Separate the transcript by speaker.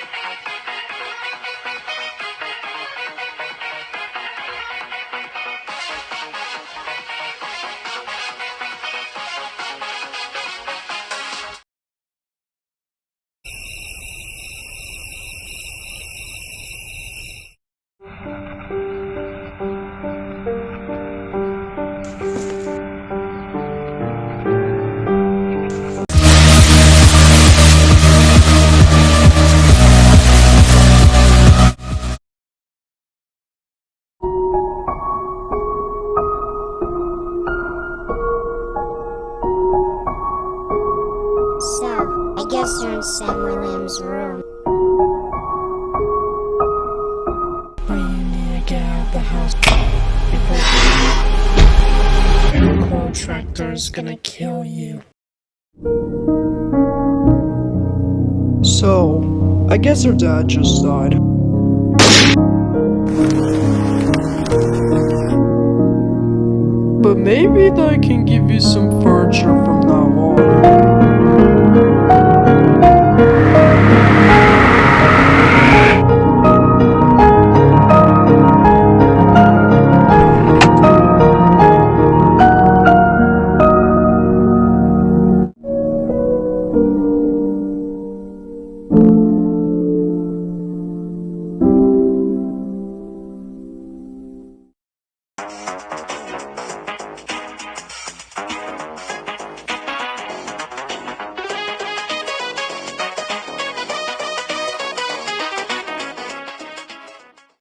Speaker 1: So, I guess you're in Sam Williams' room.
Speaker 2: But you need to get out of the house before the protractor is gonna kill you.
Speaker 3: So, I guess her dad just died. But maybe I can give you some furniture from